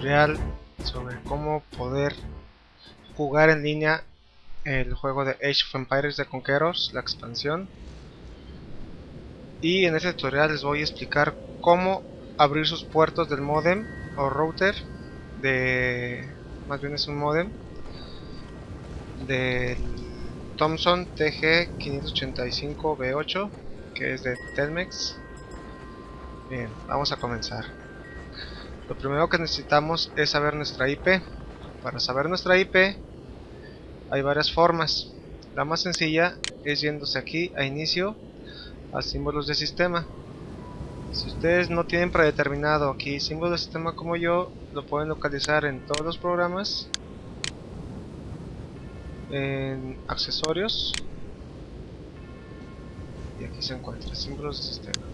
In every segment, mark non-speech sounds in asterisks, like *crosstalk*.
Tutorial sobre cómo poder jugar en línea el juego de Age of Empires de Conquerors, la expansión. Y en este tutorial les voy a explicar cómo abrir sus puertos del modem o router de más bien es un modem del Thomson TG585B8 que es de Telmex bien vamos a comenzar lo primero que necesitamos es saber nuestra IP para saber nuestra IP hay varias formas. La más sencilla es yéndose aquí a inicio a símbolos de sistema. Si ustedes no tienen predeterminado aquí símbolo de sistema como yo, lo pueden localizar en todos los programas, en accesorios, y aquí se encuentra símbolos de sistema.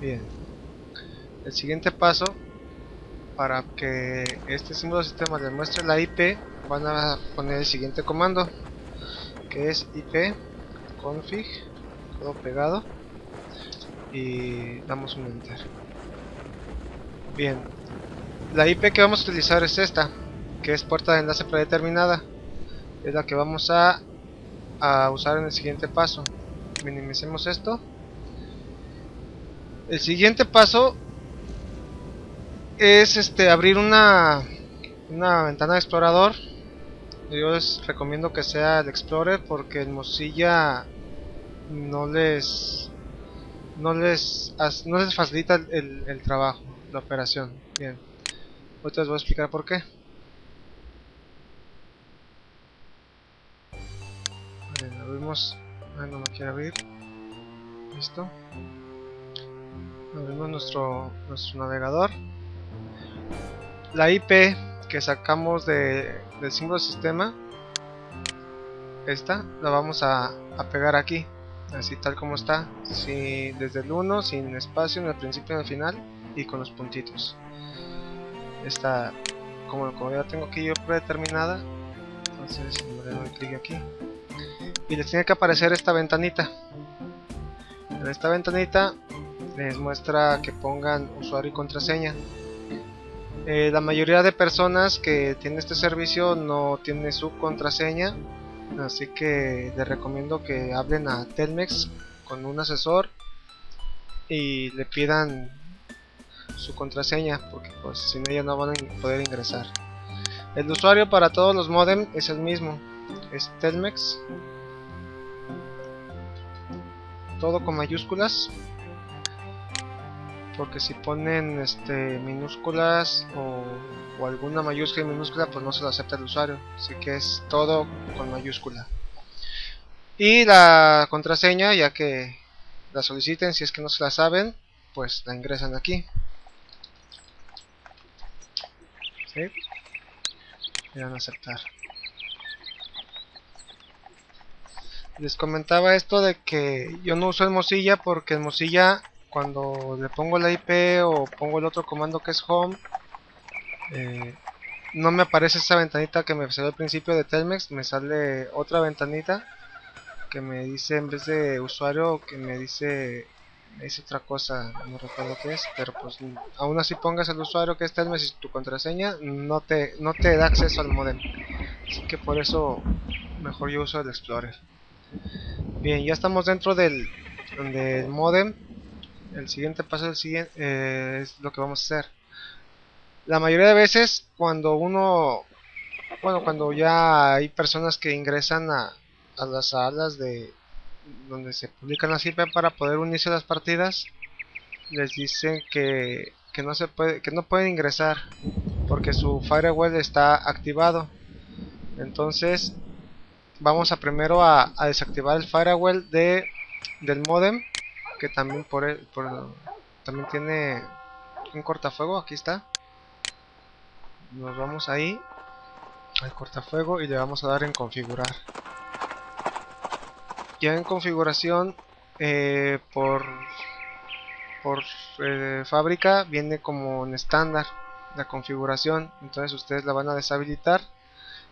Bien, el siguiente paso, para que este símbolo de sistema le muestre la IP, van a poner el siguiente comando, que es IP config, todo pegado y damos un enter. Bien la IP que vamos a utilizar es esta que es puerta de enlace predeterminada. Es la que vamos a, a usar en el siguiente paso. Minimicemos esto. El siguiente paso es este abrir una una ventana de explorador yo les recomiendo que sea el Explorer porque el Mozilla no les no les, no les facilita el, el, trabajo, la operación. Bien, ahorita les voy a explicar por qué. Abrimos, ah, no lo quiere abrir. Listo. Abrimos nuestro, nuestro navegador. La IP que sacamos de, del símbolo sistema, esta, la vamos a, a pegar aquí así tal como está, si, desde el 1, sin espacio en el principio y en el final, y con los puntitos. Esta, como, como ya tengo aquí yo predeterminada, entonces le doy clic aquí. Y les tiene que aparecer esta ventanita. En esta ventanita les muestra que pongan usuario y contraseña. Eh, la mayoría de personas que tienen este servicio no tiene su contraseña así que les recomiendo que hablen a Telmex con un asesor y le pidan su contraseña porque pues sin ella no van a poder ingresar. El usuario para todos los modem es el mismo es Telmex todo con mayúsculas porque si ponen este minúsculas o, alguna mayúscula y minúscula pues no se lo acepta el usuario. Así que es todo con mayúscula. Y la contraseña ya que la soliciten si es que no se la saben pues la ingresan aquí. ¿Sí? y van a aceptar. Les comentaba esto de que yo no uso el Mozilla porque el Mozilla cuando le pongo la IP o pongo el otro comando que es home eh, no me aparece esa ventanita que me salió al principio de Telmex me sale otra ventanita que me dice en vez de usuario que me dice me dice otra cosa no recuerdo qué es pero pues aún así pongas el usuario que es Telmex y tu contraseña no te no te da acceso al modem. Así que por eso mejor yo uso el explorer. Bien ya estamos dentro del, del modem el siguiente paso siguiente, eh, es lo que vamos a hacer. La mayoría de veces cuando uno, bueno, cuando ya hay personas que ingresan a, a las salas de donde se publican las IP para poder unirse a las partidas, les dicen que, que no se puede, que no pueden ingresar porque su firewall está activado. Entonces vamos a primero a, desactivar el firewall de del modem que también por, por también tiene un cortafuego, aquí está. Nos vamos ahí al cortafuego y le vamos a dar en configurar. Ya en configuración eh, por por eh, fábrica viene como en estándar la configuración, entonces ustedes la van a deshabilitar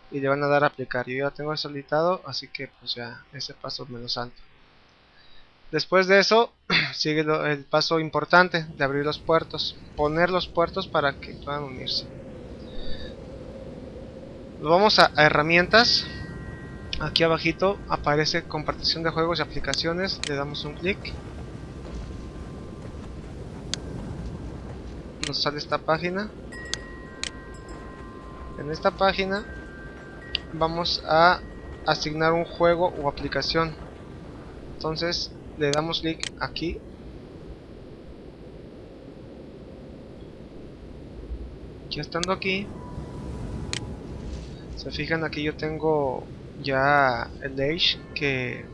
y le van a dar a aplicar. Yo ya tengo deshabilitado, así que pues ya ese paso me lo salto. Después de eso, *clears throat* sigue el paso importante de abrir los puertos. Poner los puertos para que puedan unirse. Vamos a, herramientas. Aquí abajito aparece compartición de juegos y aplicaciones. Le damos un clic. Nos sale esta página. En esta página vamos a asignar un juego o aplicación. Entonces le damos clic aquí. Ya estando aquí se fijan aquí yo tengo ya el Age que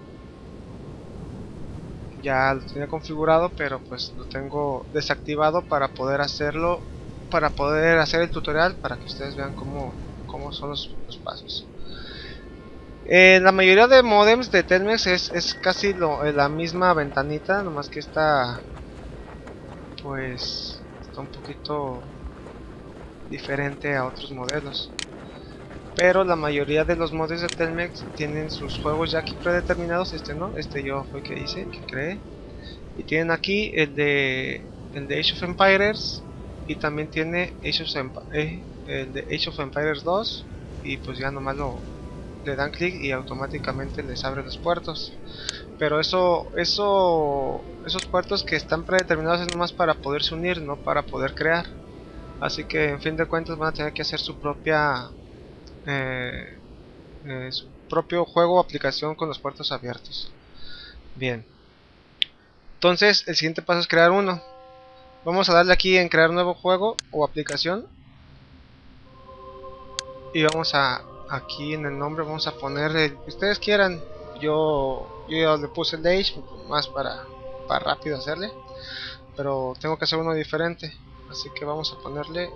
ya lo tenía configurado pero pues lo tengo desactivado para poder hacerlo para poder hacer el tutorial para que ustedes vean cómo, cómo son los pasos eh, la mayoría de modems de Telmex es, es casi lo, eh, la misma ventanita, nomás que está pues está un poquito diferente a otros modelos. Pero la mayoría de los modems de Telmex tienen sus juegos ya aquí predeterminados, este no, este yo fue que hice, que creé. Y tienen aquí el de el de Age of Empires y también tiene Age of, eh, el de Age of Empires 2 y pues ya nomás lo le dan clic y automáticamente les abre los puertos. Pero eso eso esos puertos que están predeterminados es nomás para poderse unir no para poder crear. Así que en fin de cuentas van a tener que hacer su propia eh, eh, su propio juego o aplicación con los puertos abiertos. Bien. Entonces el siguiente paso es crear uno. Vamos a darle aquí en crear nuevo juego o aplicación. Y vamos a aquí en el nombre vamos a poner el que ustedes quieran. Yo, yo le puse el Age más para, para rápido hacerle. Pero tengo que hacer uno diferente. Así que vamos a ponerle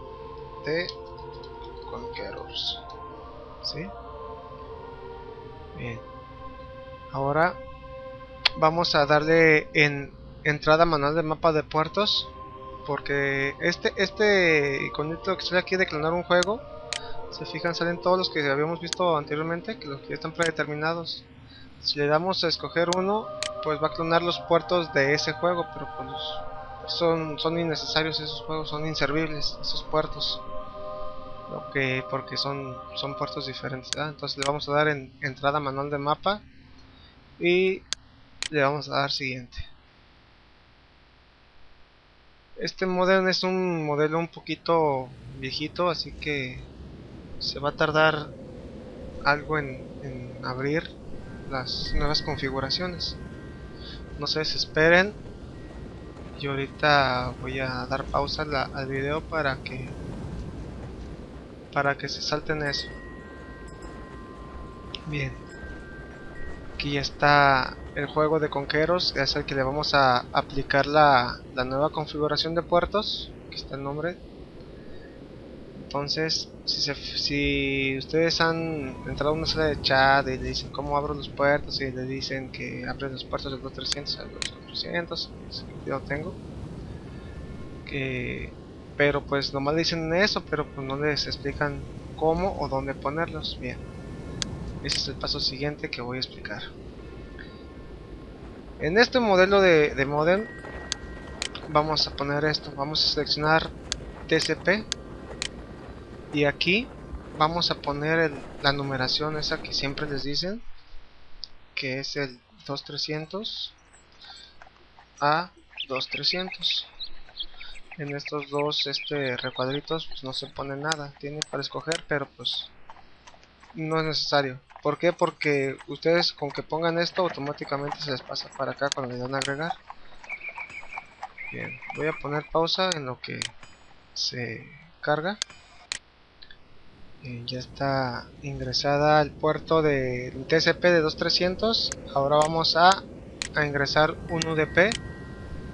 de Conquerors ¿sí? bien. Ahora vamos a darle en entrada manual de mapa de puertos porque este este iconito que sale aquí de clonar un juego se fijan salen todos los que habíamos visto anteriormente que los que están predeterminados. Si le damos a escoger uno pues va a clonar los puertos de ese juego pero pues son, son innecesarios esos juegos son inservibles esos puertos. Que porque son, son puertos diferentes entonces le vamos a dar en entrada manual de mapa y le vamos a dar siguiente. Este modelo es un modelo un poquito viejito así que se va a tardar algo en, abrir las nuevas configuraciones. No se desesperen y ahorita voy a dar pausa al video para que para que se salten eso. Bien. Aquí ya está el juego de conqueros. Es el que le vamos a aplicar la, la nueva configuración de puertos aquí está el nombre entonces, si, si ustedes han entrado a una sala de chat y le dicen cómo abro los puertos y le dicen que abren los puertos del 2300 al 2400, yo lo tengo. Que, pero pues nomás dicen eso, pero pues no les explican cómo o dónde ponerlos. Bien, ese es el paso siguiente que voy a explicar. En este modelo de, de modem vamos a poner esto, vamos a seleccionar TCP y aquí vamos a poner la numeración esa que siempre les dicen que es el 2300 a 2300 en estos dos este recuadritos pues no se pone nada tiene para escoger pero pues no es necesario. ¿por qué? porque ustedes con que pongan esto automáticamente se les pasa para acá cuando le dan a agregar. Bien voy a poner pausa en lo que se carga ya está ingresada al puerto de TCP de 2300 ahora vamos a, a ingresar un UDP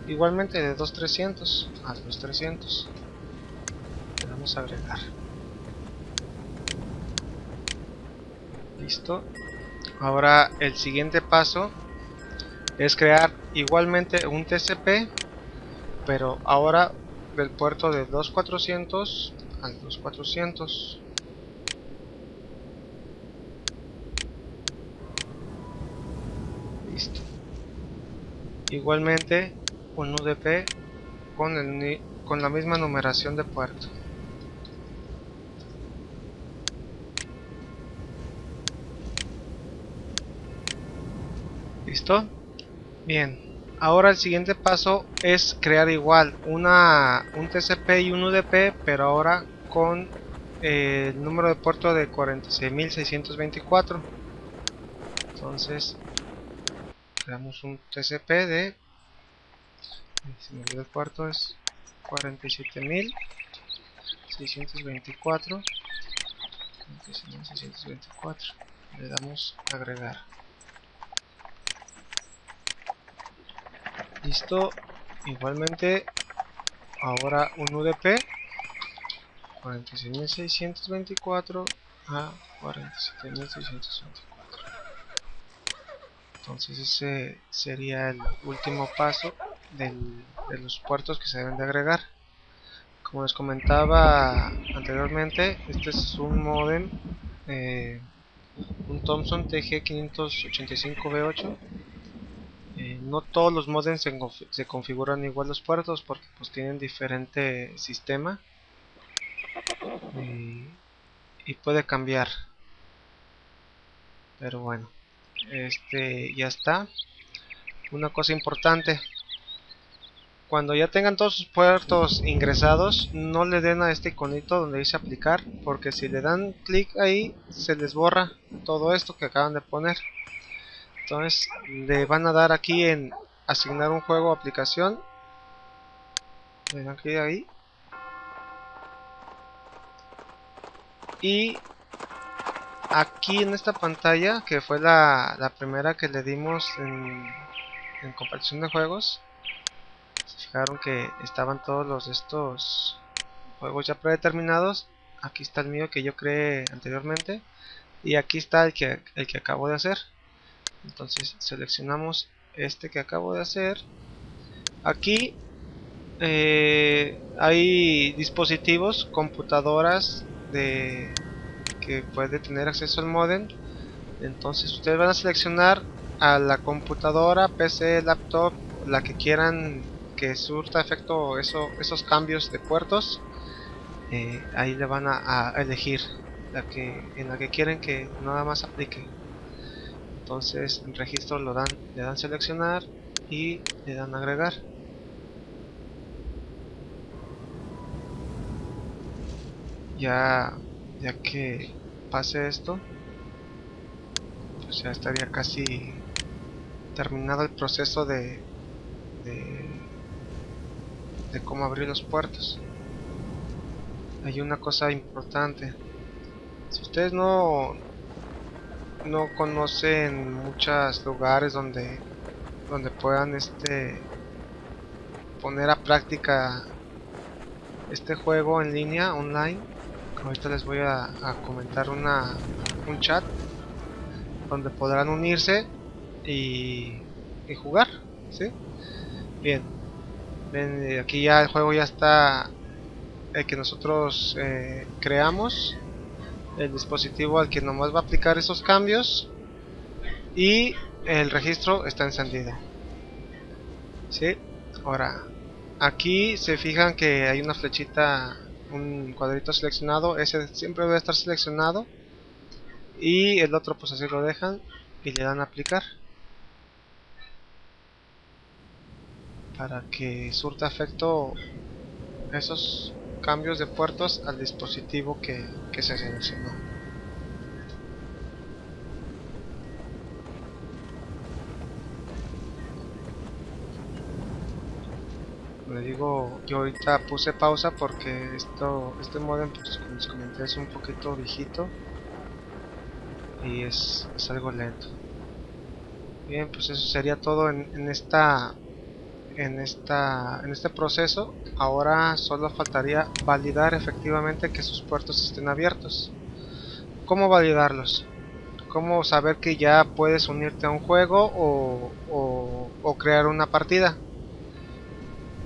igualmente de 2300 a 2300 le vamos a agregar. Listo. Ahora el siguiente paso es crear igualmente un TCP pero ahora del puerto de 2400 al 2400 listo igualmente un UDP con, el, con la misma numeración de puerto ¿Listo? Bien, ahora el siguiente paso es crear igual una, un TCP y un UDP, pero ahora con eh, el número de puerto de 46.624. Entonces, creamos un TCP de... Si me olvidó el puerto es 47.624. 47.624. Le damos agregar. listo igualmente ahora un UDP 46.624 a 47.624 entonces ese sería el último paso de los puertos que se deben de agregar. Como les comentaba anteriormente este es un modem eh, un Thomson TG585B8 eh, no todos los modems se, configuran igual los puertos porque pues tienen diferente sistema y, puede cambiar. Pero bueno este ya está. Una cosa importante. Cuando ya tengan todos sus puertos ingresados no le den a este iconito donde dice aplicar porque si le dan clic ahí se les borra todo esto que acaban de poner. Entonces le van a dar aquí en asignar un juego aplicación. Le dan clic ahí. Y aquí en esta pantalla que fue la, la primera que le dimos en, en compartición de juegos se fijaron que estaban todos los estos juegos ya predeterminados aquí está el mío que yo creé anteriormente y aquí está el que, el que acabo de hacer. Entonces seleccionamos este que acabo de hacer. Aquí eh, hay dispositivos computadoras de que puede tener acceso al modem. Entonces ustedes van a seleccionar a la computadora PC laptop la que quieran que surta efecto eso, esos cambios de puertos. Eh, ahí le van a, a elegir la que en la que quieren que nada más aplique. Entonces en registro lo dan, le dan seleccionar y le dan agregar. Ya ya que pase esto pues ya estaría casi terminado el proceso de de, de cómo abrir los puertos. Hay una cosa importante. Si ustedes no no conocen muchos lugares donde donde puedan este poner a práctica este juego en línea online ahorita les voy a, comentar una un chat donde podrán unirse y, y jugar ¿sí? bien ven eh, aquí ya el juego ya está el que nosotros eh, creamos el dispositivo al que nomás va a aplicar esos cambios y el registro está encendido ¿sí? ahora aquí se fijan que hay una flechita un cuadrito seleccionado ese siempre debe estar seleccionado y el otro pues así lo dejan y le dan a aplicar para que surta efecto esos cambios de puertos al dispositivo que, se seleccionó. Digo, yo ahorita puse pausa porque esto, este modem, pues como les comenté, es un poquito viejito y es, algo lento. Bien, pues eso sería todo en, en esta en, esta, en este proceso ahora solo faltaría validar efectivamente que sus puertos estén abiertos ¿cómo validarlos? ¿cómo saber que ya puedes unirte a un juego o, o, crear una partida?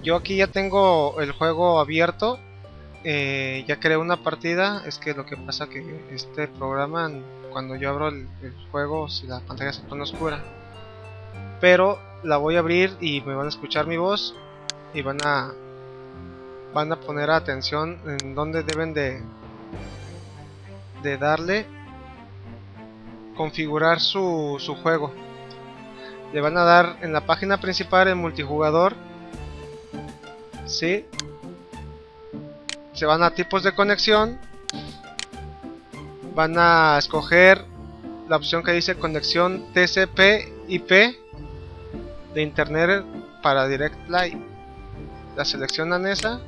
Yo aquí ya tengo el juego abierto eh, ya creé una partida es que lo que pasa que este programa cuando yo abro el, juego si la pantalla se pone oscura pero la voy a abrir y me van a escuchar mi voz y van a van a poner atención en donde deben de de darle configurar su, su juego. Le van a dar en la página principal en multijugador ¿sí? se van a tipos de conexión van a escoger la opción que dice conexión TCP IP de internet para Direct Live la seleccionan esa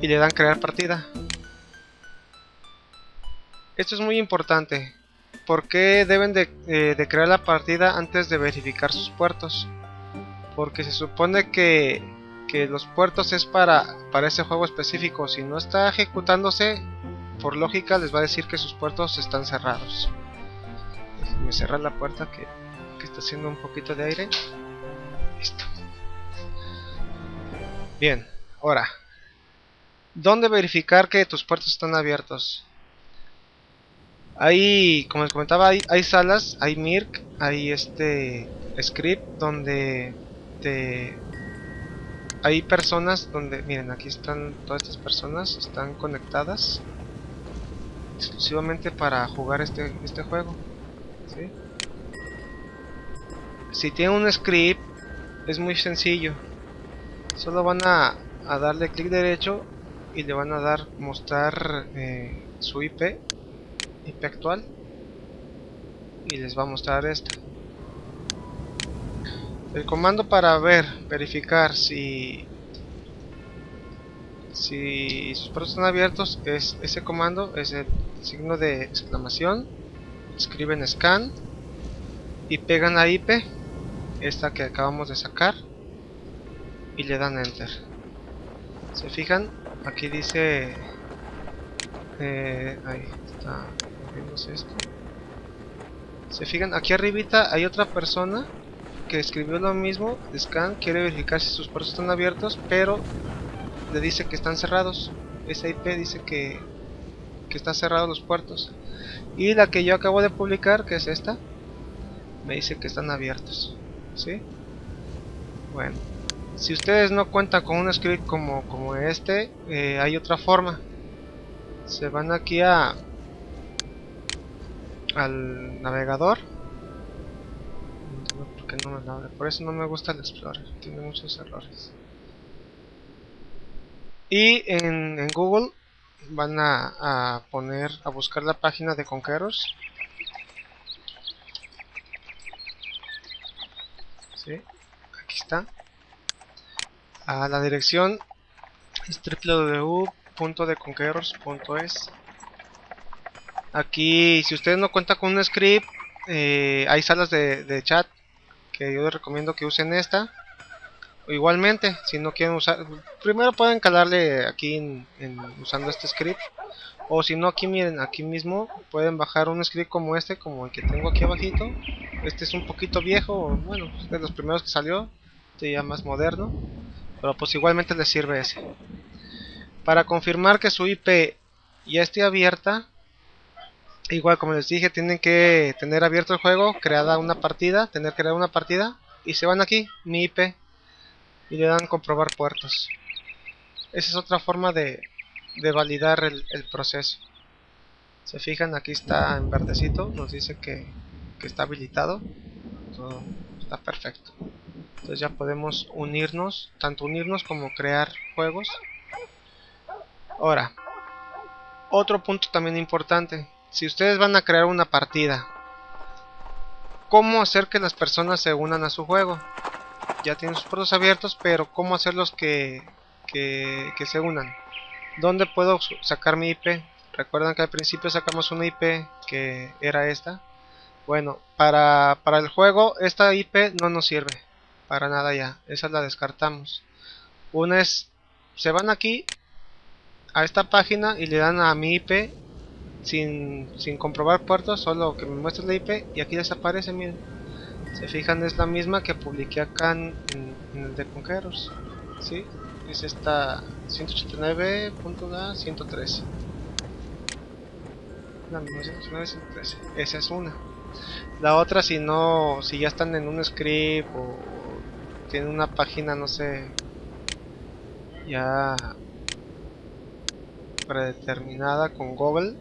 y le dan crear partida esto es muy importante ¿Por qué deben eh, de, crear la partida antes de verificar sus puertos? Porque se supone que, que los puertos es para, para ese juego específico. Si no está ejecutándose, por lógica les va a decir que sus puertos están cerrados. Me cerrar la puerta que, que está haciendo un poquito de aire. Listo. Bien, ahora. ¿Dónde verificar que tus puertos están abiertos? Hay, como les comentaba, hay, hay salas, hay Mirk, hay este script donde te, hay personas donde, miren, aquí están todas estas personas, están conectadas exclusivamente para jugar este, este juego. Si tienen un script, es muy sencillo. Solo van a, a darle clic derecho y le van a dar mostrar eh, su IP IP actual y les va a mostrar esto el comando para ver verificar si si sus puertos están abiertos es ese comando es el signo de exclamación escriben scan y pegan la IP esta que acabamos de sacar y le dan enter. Se fijan aquí dice eh, ahí está esto. Se fijan, aquí arribita hay otra persona que escribió lo mismo. Scan quiere verificar si sus puertos están abiertos, pero le dice que están cerrados. Esa IP dice que, que están cerrados los puertos. Y la que yo acabo de publicar, que es esta, me dice que están abiertos. ¿Sí? Bueno, si ustedes no cuentan con un script como, como este, eh, hay otra forma. Se van aquí a al navegador por eso no me gusta el Explorer tiene muchos errores. Y en, Google van a, poner a buscar la página de Conquerors. ¿Sí? aquí está. A la dirección es www.deconquerors.es Aquí, si ustedes no cuentan con un script, eh, hay salas de, chat yo les recomiendo que usen esta. Igualmente, si no quieren usar, primero pueden calarle aquí en, usando este script. O si no, aquí miren, aquí mismo pueden bajar un script como este, como el que tengo aquí abajito. Este es un poquito viejo, bueno, es de los primeros que salió, este ya más moderno. Pero pues igualmente les sirve ese. Para confirmar que su IP ya esté abierta, Igual como les dije, tienen que tener abierto el juego, creada una partida, tener creada una partida y se van aquí, mi IP y le dan comprobar puertos. Esa es otra forma de, de validar el, proceso. Se fijan, aquí está en verdecito, nos dice que, que está habilitado. Todo está perfecto. Entonces ya podemos unirnos, tanto unirnos como crear juegos. Ahora, otro punto también importante si ustedes van a crear una partida, ¿cómo hacer que las personas se unan a su juego? Ya tienen sus puertos abiertos, pero ¿cómo hacerlos que, que, que se unan? ¿Dónde puedo sacar mi IP? Recuerdan que al principio sacamos una IP que era esta. Bueno, para, para el juego esta IP no nos sirve. Para nada ya. Esa la descartamos. Una es, se van aquí a esta página y le dan a mi IP sin, sin comprobar puertos, solo que me muestre la IP y aquí desaparece, miren. Se fijan, es la misma que publiqué acá en, el de Conqueros. ¿sí? Es esta 189.113. La misma 189, Esa es una. La otra, si no, si ya están en un script o tiene una página, no sé, ya predeterminada con Google.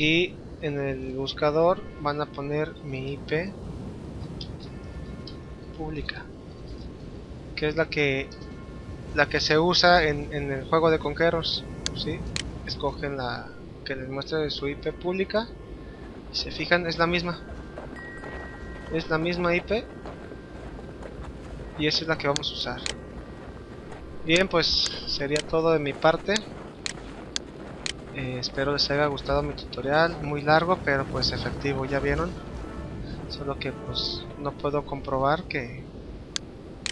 Aquí en el buscador van a poner mi IP pública, que es la que la que se usa en, en el juego de conqueros. ¿sí? Escogen la que les muestre su IP pública. Y se fijan, es la misma. Es la misma IP. Y esa es la que vamos a usar. Bien, pues sería todo de mi parte. Eh, espero les haya gustado mi tutorial. Muy largo, pero pues efectivo, ya vieron. Solo que pues no puedo comprobar que...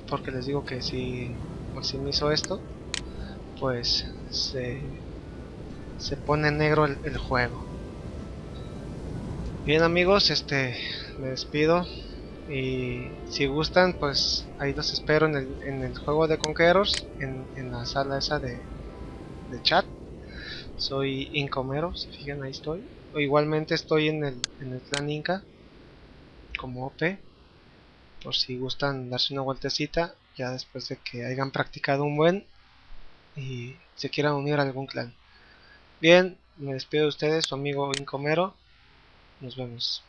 Porque les digo que si maximizo esto, pues se, se pone negro el, juego. Bien amigos, este me despido y si gustan pues ahí los espero en el, en el juego de conqueros en, en, la sala esa de chat soy Incomero, si fijan ahí estoy. O igualmente estoy en el, en el clan Inca como OP por si gustan darse una vueltecita ya después de que hayan practicado un buen y se quieran unir a algún clan. Bien, me despido de ustedes, su amigo Incomero. Nos vemos